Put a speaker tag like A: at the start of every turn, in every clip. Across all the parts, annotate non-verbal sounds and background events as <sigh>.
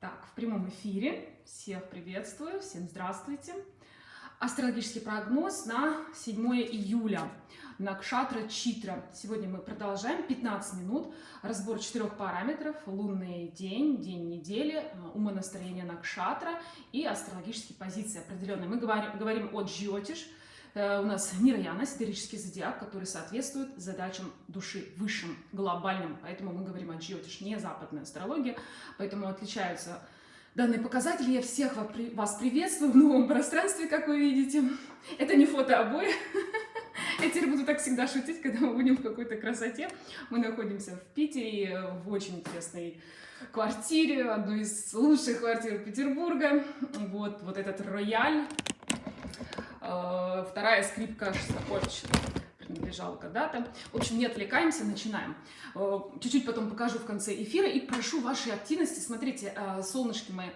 A: Так, в прямом эфире. Всех приветствую, всем здравствуйте. Астрологический прогноз на 7 июля. Накшатра Читра. Сегодня мы продолжаем 15 минут. Разбор четырех параметров. Лунный день, день недели, умонастроение Накшатра и астрологические позиции определенные. Мы говорим, говорим о Джиотиш – Э, у нас Нираяна, сидерический зодиак, который соответствует задачам души высшим, глобальным. Поэтому мы говорим о Джиотиш, не западная астрология. Поэтому отличаются данные показатели. Я всех вас приветствую в новом пространстве, как вы видите. Это не фото обои. <laughs> Я теперь буду так всегда шутить, когда мы будем в какой-то красоте. Мы находимся в Питере, в очень интересной квартире, одной из лучших квартир Петербурга. Вот, вот этот рояль Э, вторая скрипка Шостаковича принадлежала когда-то. В общем, не отвлекаемся, начинаем. Э, чуть-чуть потом покажу в конце эфира и прошу вашей активности. Смотрите, э, солнышки мои,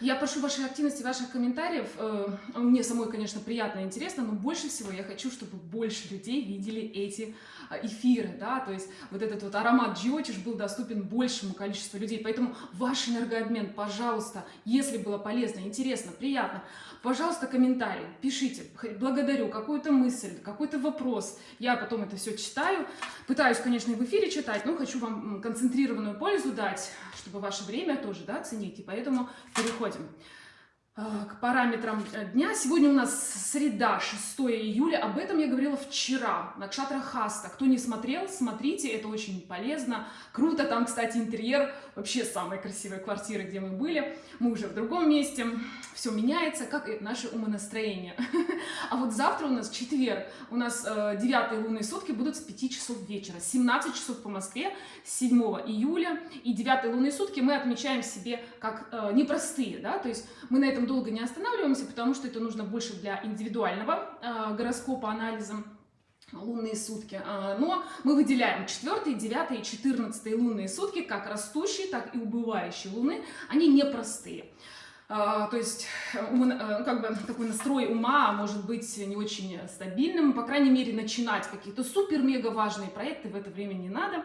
A: я прошу вашей активности, ваших комментариев. Мне самой, конечно, приятно и интересно, но больше всего я хочу, чтобы больше людей видели эти эфиры, да, то есть вот этот вот аромат Джиотиш был доступен большему количеству людей, поэтому ваш энергообмен, пожалуйста, если было полезно, интересно, приятно, Пожалуйста, комментарий, пишите, благодарю, какую-то мысль, какой-то вопрос. Я потом это все читаю. Пытаюсь, конечно, и в эфире читать, но хочу вам концентрированную пользу дать, чтобы ваше время тоже да, ценить. И поэтому переходим. А, к параметрам э, дня. Сегодня у нас среда, 6 июля. Об этом я говорила вчера на Кшатра Хаста. Кто не смотрел, смотрите, это очень полезно. Круто. Там, кстати, интерьер вообще самой красивой квартиры, где мы были. Мы уже в другом месте. Все меняется, как и наше умонастроение. <laughs> А вот завтра у нас четверг. У нас э, девятые лунные сутки будут с 5 часов вечера. 17 часов по Москве, 7 июля. И девятые лунные сутки мы отмечаем себе как э, непростые. Да? То есть мы на этом долго не останавливаемся, потому что это нужно больше для индивидуального э, гороскопа, анализа лунные сутки. Э, но мы выделяем 4, 9 и 14 лунные сутки, как растущие, так и убывающие луны. Они непростые. А, то есть ум, э, как бы такой настрой ума может быть не очень стабильным, по крайней мере начинать какие-то супер-мега важные проекты в это время не надо.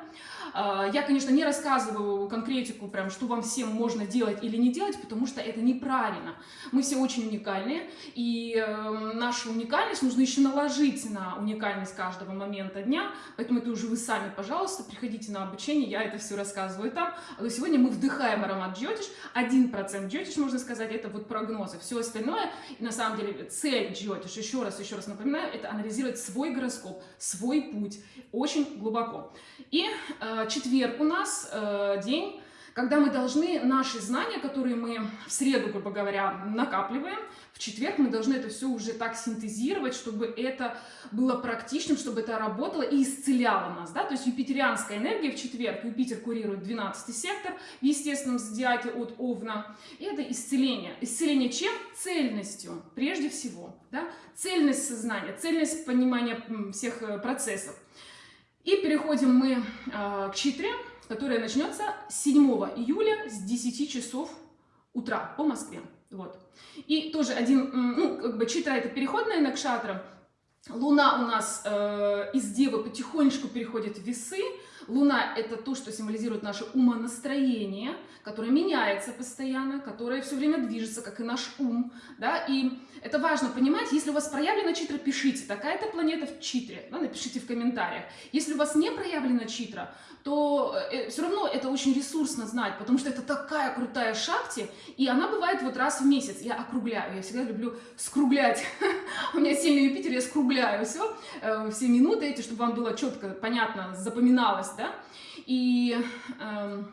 A: А, я, конечно, не рассказываю конкретику, прям, что вам всем можно делать или не делать, потому что это неправильно. Мы все очень уникальные, и э, нашу уникальность нужно еще наложить на уникальность каждого момента дня, поэтому это уже вы сами, пожалуйста, приходите на обучение, я это все рассказываю там. А сегодня мы вдыхаем аромат джотиш, 1% джотиш, можно сказать, сказать, это вот прогнозы. Все остальное, на самом деле цель Джиотиш, еще раз, еще раз напоминаю, это анализировать свой гороскоп, свой путь, очень глубоко. И э, четверг у нас э, день когда мы должны наши знания, которые мы в среду, грубо говоря, накапливаем, в четверг мы должны это все уже так синтезировать, чтобы это было практичным, чтобы это работало и исцеляло нас. Да? То есть юпитерианская энергия в четверг, Юпитер курирует 12 сектор в естественном зодиаке от Овна, и это исцеление. Исцеление чем? Цельностью, прежде всего. Да? Цельность сознания, цельность понимания всех э, процессов. И переходим мы э, к читре которая начнется 7 июля с 10 часов утра по Москве. Вот. И тоже один, ну, как бы читра это переходная накшатра. Луна у нас э, из Девы потихонечку переходит в весы. Луна это то, что символизирует наше умонастроение, которое меняется постоянно, которое все время движется, как и наш ум. Да? И это важно понимать, если у вас проявлена читра, пишите, такая-то планета в читре, да, напишите в комментариях. Если у вас не проявлена читра, то э, все равно это очень ресурсно знать, потому что это такая крутая шахти, и она бывает вот раз в месяц. Я округляю, я всегда люблю скруглять. <laughs> У меня сильный Юпитер, я скругляю все, э, все минуты эти, чтобы вам было четко, понятно, запоминалось, да. И... Э,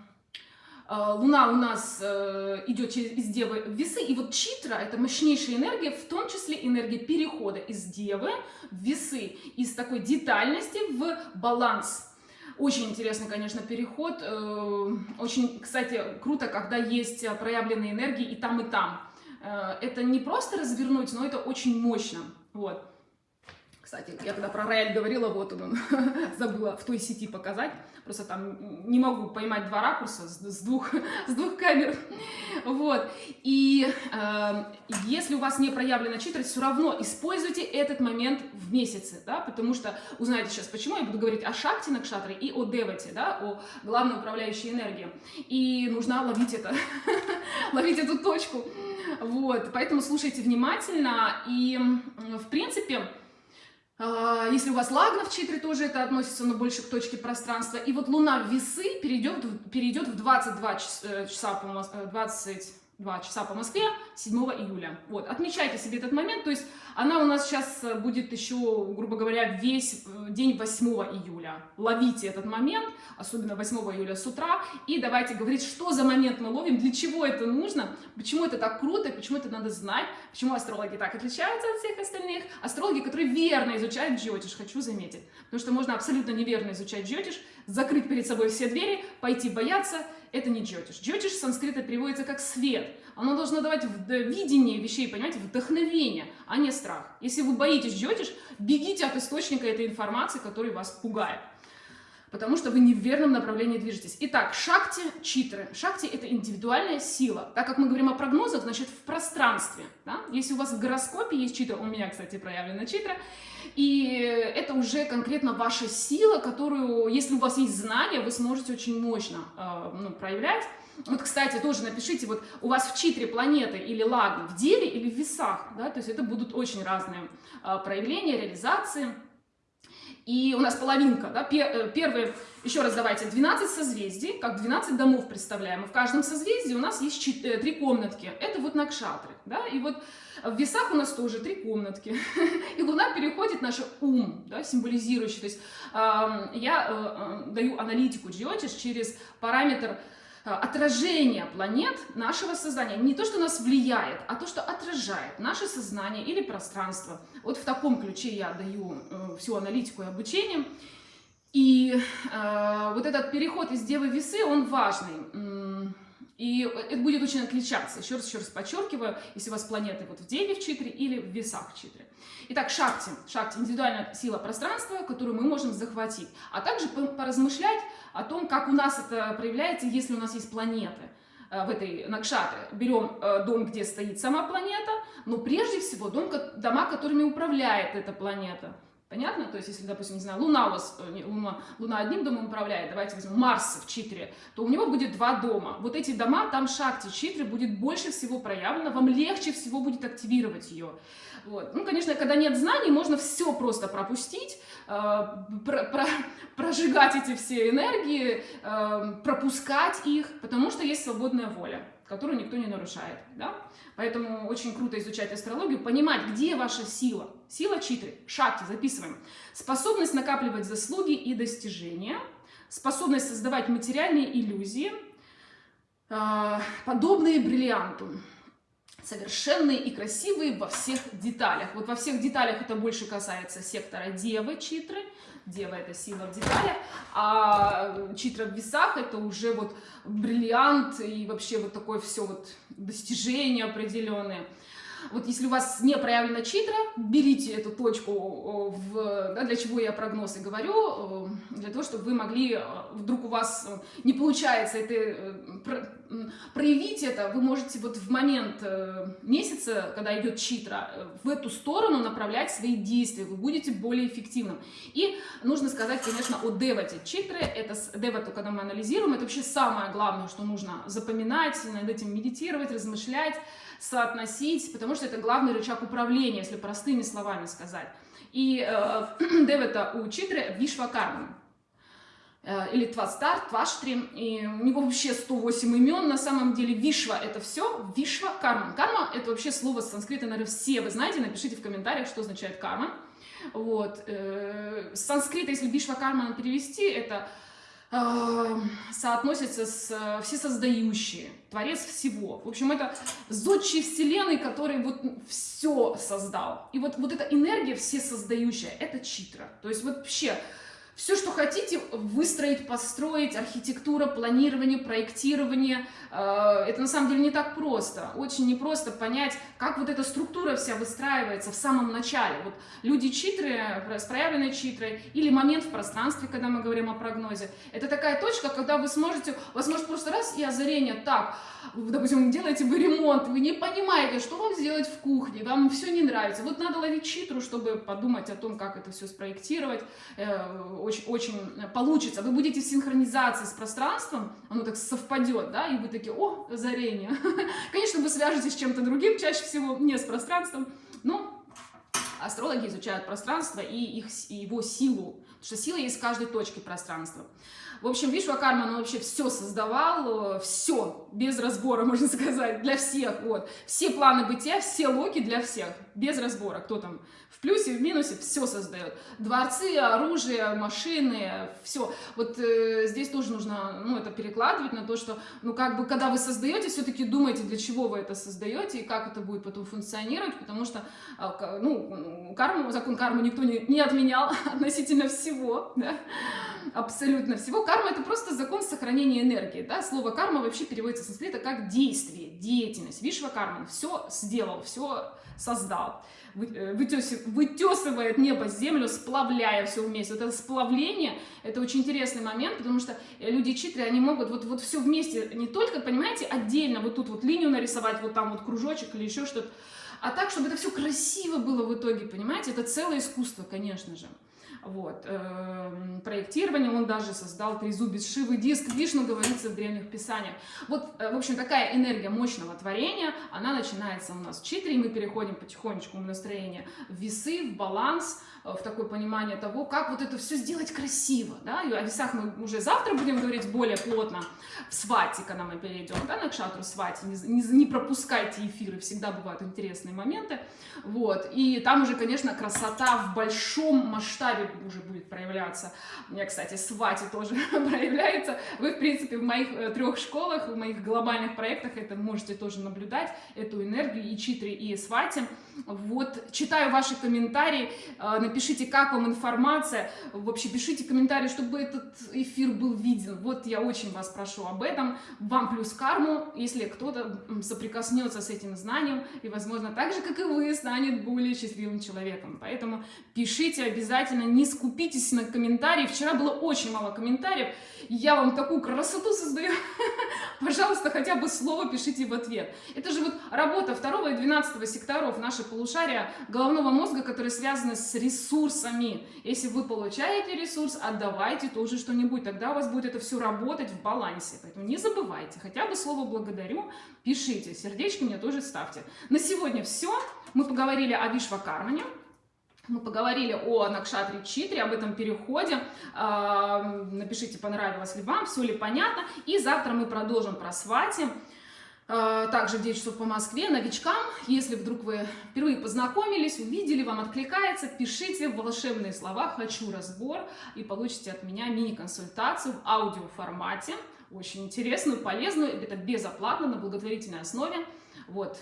A: Э, Луна у нас э, идет через, из Девы в Весы, и вот Читра – это мощнейшая энергия, в том числе энергия перехода из Девы в Весы, из такой детальности в баланс. Очень интересный, конечно, переход. Э, очень, кстати, круто, когда есть проявленные энергии и там, и там. Это не просто развернуть, но это очень мощно. Вот. Кстати, я когда про рояль говорила, вот он, <laughs> забыла в той сети показать. Просто там не могу поймать два ракурса с, с, двух, <laughs> с двух камер. Вот. И э, если у вас не проявлена читрость, все равно используйте этот момент в месяце, да, потому что узнаете сейчас, почему я буду говорить о шакте на кшатре и о девате, да, о главной управляющей энергии. И нужно ловить это. <laughs> ловить эту точку. Вот, поэтому слушайте внимательно. И, в принципе, если у вас лагна в читре, тоже это относится, но больше к точке пространства. И вот Луна в весы перейдет, перейдет в 22 часа, часа по 20 2 часа по Москве 7 июля. Вот, отмечайте себе этот момент, то есть она у нас сейчас э, будет еще, грубо говоря, весь э, день 8 июля. Ловите этот момент, особенно 8 июля с утра, и давайте говорить, что за момент мы ловим, для чего это нужно, почему это так круто, почему это надо знать, почему астрологи так отличаются от всех остальных. Астрологи, которые верно изучают джиотиш, хочу заметить, потому что можно абсолютно неверно изучать джиотиш, закрыть перед собой все двери, пойти бояться, это не джотиш. Джотиш с санскрита переводится как свет. Оно должно давать видение вещей, понимаете, вдохновение, а не страх. Если вы боитесь джотиш, бегите от источника этой информации, который вас пугает. Потому что вы не в верном направлении движетесь. Итак, шакти – читры. Шакти – это индивидуальная сила. Так как мы говорим о прогнозах, значит, в пространстве. Да? Если у вас в гороскопе есть читра, у меня, кстати, проявлена читра, и это уже конкретно ваша сила, которую, если у вас есть знания, вы сможете очень мощно э, ну, проявлять. Вот, кстати, тоже напишите, вот у вас в читре планеты или лагны в Деве или в весах, да, то есть это будут очень разные э, проявления, реализации. И у нас половинка, да, э, первые, еще раз давайте, 12 созвездий, как 12 домов представляем. И в каждом созвездии у нас есть 4, 3 комнатки. Это вот накшатры, да, и вот в весах у нас тоже три комнатки. <laughs> И Луна переходит наш ум, да, символизирующий. То есть э, я э, даю аналитику Джиотиш через параметр э, отражения планет нашего сознания. Не то, что нас влияет, а то, что отражает наше сознание или пространство. Вот в таком ключе я даю э, всю аналитику и обучение. И э, вот этот переход из Девы Весы, он важный. И это будет очень отличаться. Еще раз, еще раз подчеркиваю, если у вас планеты вот в Деве в Читре или в Весах в Читре. Итак, Шакти. Шакти – индивидуальная сила пространства, которую мы можем захватить. А также поразмышлять о том, как у нас это проявляется, если у нас есть планеты э, в этой Накшатре. Берем э, дом, где стоит сама планета, но прежде всего дом, дома, которыми управляет эта планета – Понятно? То есть, если, допустим, не знаю, Луна у вас, э, Луна, Луна одним домом управляет, давайте возьмем Марс в Читре, то у него будет два дома. Вот эти дома, там Шакти Читры будет больше всего проявлено, вам легче всего будет активировать ее. Вот. Ну, конечно, когда нет знаний, можно все просто пропустить, э, про, про, прожигать эти все энергии, э, пропускать их, потому что есть свободная воля которую никто не нарушает. Да? Поэтому очень круто изучать астрологию, понимать, где ваша сила. Сила читры, шакти, записываем. Способность накапливать заслуги и достижения, способность создавать материальные иллюзии, э, подобные бриллианту совершенные и красивые во всех деталях. Вот во всех деталях это больше касается сектора Девы, Читры, Дева это сила в деталях, а читра в весах это уже вот бриллиант и вообще вот такое все вот достижение определенное. Вот если у вас не проявлена читра, берите эту точку, в, да, для чего я прогнозы говорю, для того, чтобы вы могли, э, вдруг у вас э, не получается это, э, проявить это, вы можете вот в момент месяца, когда идет читра, в эту сторону направлять свои действия, вы будете более эффективным. И нужно сказать, конечно, о девате. Читры, это девату, когда мы анализируем, это вообще самое главное, что нужно запоминать, над этим медитировать, размышлять, соотносить, потому что это главный рычаг управления, если простыми словами сказать. И э, <clears throat> Девета у Читры Вишвакарма э, или Твастар, Тваштри, и у него вообще 108 имен, на самом деле Вишва это все, Вишва, карма. Карма это вообще слово с санскрита, наверное, все вы знаете, напишите в комментариях, что означает карма. Вот. Э, с санскрита, если Вишва карма перевести, это соотносится с э, всесоздающие, творец всего. В общем, это зодчий вселенной, который вот все создал. И вот, вот эта энергия всесоздающая, это читра. То есть вот вообще все, что хотите выстроить, построить, архитектура, планирование, проектирование, э, это на самом деле не так просто. Очень непросто понять, как вот эта структура вся выстраивается в самом начале. Вот люди читры, с проявленной читрой, или момент в пространстве, когда мы говорим о прогнозе. Это такая точка, когда вы сможете, может просто раз и озарение, так, допустим, делаете вы ремонт, вы не понимаете, что вам сделать в кухне, вам все не нравится. Вот надо ловить читру, чтобы подумать о том, как это все спроектировать. Э, очень, очень получится, вы будете в синхронизации с пространством, оно так совпадет, да, и вы такие, о, озарение. <laughs> Конечно, вы свяжетесь с чем-то другим, чаще всего не с пространством, но астрологи изучают пространство и, их, и его силу, потому что сила есть в каждой точке пространства. В общем, Вишвакарма, он вообще все создавал, все, без разбора, <laughs> можно сказать, для всех, вот. Все планы бытия, все локи для всех, без разбора, кто там в плюсе, в минусе, все создает. Дворцы, оружие, машины, все. Вот э, здесь тоже нужно, ну, это перекладывать на то, что, ну, как бы, когда вы создаете, все-таки думайте, для чего вы это создаете и как это будет потом функционировать, потому что, э, ну, карму, закон кармы никто не, не отменял <laughs> относительно всего, да, абсолютно всего. Карма это просто закон сохранения энергии, да, слово карма вообще переводится с санскрита как действие, деятельность. Вишва карман все сделал, все создал. Э, вытесывает небо землю, сплавляя все вместе. Вот это сплавление, это очень интересный момент, потому что э, люди читры, они могут вот, вот все вместе, не только, понимаете, отдельно вот тут вот линию нарисовать, вот там вот кружочек или еще что-то, а так, чтобы это все красиво было в итоге, понимаете, это целое искусство, конечно же. Вот. Эм, проектирование, он даже создал трезубец Шивы, диск Вишну, говорится в древних писаниях. Вот, э, в общем, такая энергия мощного творения, она начинается у нас в читре, и мы переходим потихонечку в настроение в весы, в баланс, в такое понимание того, как вот это все сделать красиво, да, и о весах мы уже завтра будем говорить более плотно, в свате, когда мы перейдем, да, на кшатру свати, не, не, не пропускайте эфиры, всегда бывают интересные моменты, вот, и там уже, конечно, красота в большом масштабе уже будет проявляться, у меня, кстати, свати тоже <laughs> проявляется, вы, в принципе, в моих э, трех школах, в моих глобальных проектах это можете тоже наблюдать, эту энергию и читри, и свати, вот, читаю ваши комментарии, э, напишите, как вам информация, вообще пишите комментарии, чтобы этот эфир был виден. Вот я очень вас прошу об этом. Вам плюс карму, если кто-то соприкоснется с этим знанием и, возможно, так же, как и вы, станет более счастливым человеком. Поэтому пишите обязательно, не скупитесь на комментарии. Вчера было очень мало комментариев, я вам такую красоту создаю. <laughs> Пожалуйста, хотя бы слово пишите в ответ. Это же вот работа второго и двенадцатого секторов, наши полушария головного мозга, которые связаны с ресурсами. Если вы получаете ресурс, отдавайте тоже что-нибудь, тогда у вас будет это все работать в балансе. Поэтому не забывайте, хотя бы слово «благодарю» пишите, сердечки мне тоже ставьте. На сегодня все. Мы поговорили о Вишвакармане. Мы поговорили о Накшатре Читре, об этом переходе. А, напишите, понравилось ли вам, все ли понятно. И завтра мы продолжим про свати. А, также в 9 часов по Москве. Новичкам, если вдруг вы впервые познакомились, увидели, вам откликается, пишите волшебные слова «Хочу разбор» и получите от меня мини-консультацию в аудиоформате. Очень интересную, полезную, это безоплатно, на благотворительной основе. Вот,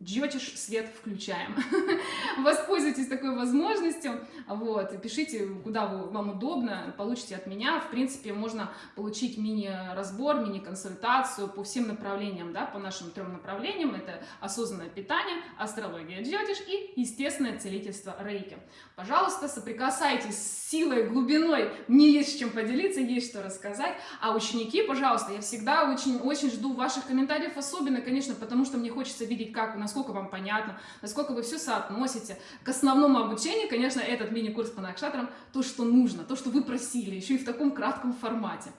A: Джотиш свет включаем. <laughs> Воспользуйтесь такой возможностью, вот, пишите, куда вам удобно, получите от меня. В принципе, можно получить мини-разбор, мини-консультацию по всем направлениям, да, по нашим трем направлениям. Это осознанное питание, астрология Джотиш и естественное целительство Рейки. Пожалуйста, соприкасайтесь с силой, глубиной. Мне есть с чем поделиться, есть что рассказать. А ученики, пожалуйста, я всегда очень-очень жду ваших комментариев, особенно, конечно, потому что мне хочется видеть, как у нас насколько вам понятно, насколько вы все соотносите. К основному обучению, конечно, этот мини-курс по накшатрам, то, что нужно, то, что вы просили, еще и в таком кратком формате.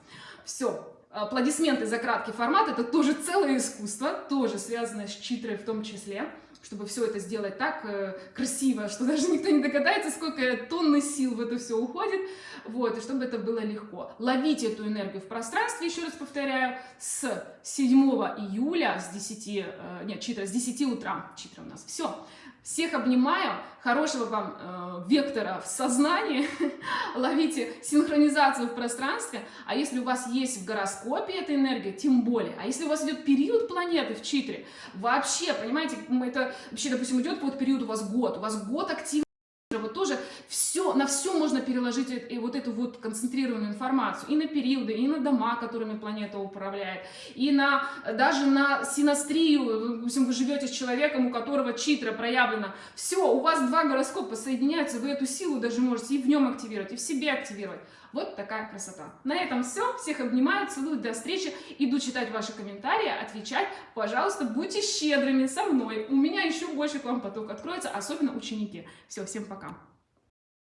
A: Все, аплодисменты за краткий формат, это тоже целое искусство, тоже связанное с читрой в том числе чтобы все это сделать так э, красиво, что даже никто не догадается, сколько тонны сил в это все уходит, вот, и чтобы это было легко. Ловите эту энергию в пространстве, еще раз повторяю, с 7 июля, с 10, э, нет, читра, с 10 утра, читра у нас, все. Всех обнимаю, хорошего вам э, вектора в сознании, <laughs> ловите синхронизацию в пространстве, а если у вас есть в гороскопе эта энергия, тем более, а если у вас идет период планеты в читре, вообще, понимаете, это вообще, допустим, идет какой-то период у вас год, у вас год активный, вот тоже все, на все можно переложить и вот эту вот концентрированную информацию, и на периоды, и на дома, которыми планета управляет, и на, даже на синастрию, допустим, вы живете с человеком, у которого читра проявлена, все, у вас два гороскопа соединяются, вы эту силу даже можете и в нем активировать, и в себе активировать. Вот такая красота. На этом все. Всех обнимаю, целую, до встречи. Иду читать ваши комментарии, отвечать. Пожалуйста, будьте щедрыми со мной. У меня еще больше к вам поток откроется, особенно ученики. Все, всем пока.